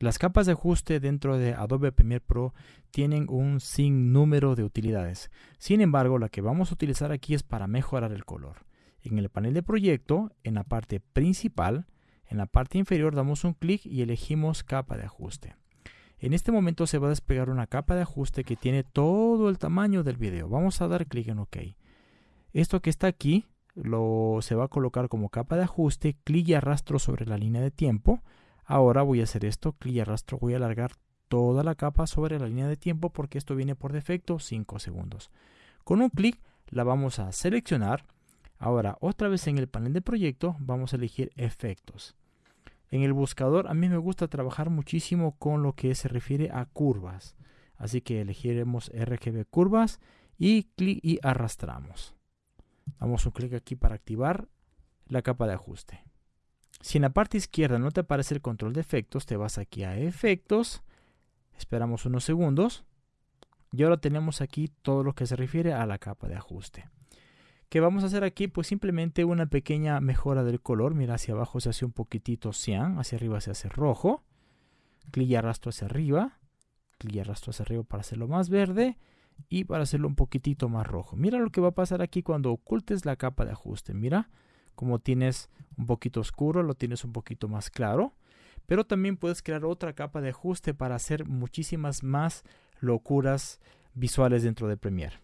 Las capas de ajuste dentro de Adobe Premiere Pro tienen un sinnúmero de utilidades. Sin embargo, la que vamos a utilizar aquí es para mejorar el color. En el panel de proyecto, en la parte principal, en la parte inferior damos un clic y elegimos capa de ajuste. En este momento se va a desplegar una capa de ajuste que tiene todo el tamaño del video. Vamos a dar clic en OK. Esto que está aquí lo, se va a colocar como capa de ajuste, clic y arrastro sobre la línea de tiempo Ahora voy a hacer esto, clic y arrastro, voy a alargar toda la capa sobre la línea de tiempo porque esto viene por defecto 5 segundos. Con un clic la vamos a seleccionar. Ahora otra vez en el panel de proyecto vamos a elegir efectos. En el buscador a mí me gusta trabajar muchísimo con lo que se refiere a curvas. Así que elegiremos RGB curvas y clic y arrastramos. Damos un clic aquí para activar la capa de ajuste. Si en la parte izquierda no te aparece el control de efectos, te vas aquí a efectos, esperamos unos segundos y ahora tenemos aquí todo lo que se refiere a la capa de ajuste. ¿Qué vamos a hacer aquí? Pues simplemente una pequeña mejora del color. Mira, hacia abajo se hace un poquitito cian, hacia arriba se hace rojo. Clic y arrastro hacia arriba. Clic y arrastro hacia arriba para hacerlo más verde y para hacerlo un poquitito más rojo. Mira lo que va a pasar aquí cuando ocultes la capa de ajuste. Mira, como tienes un poquito oscuro, lo tienes un poquito más claro. Pero también puedes crear otra capa de ajuste para hacer muchísimas más locuras visuales dentro de Premiere.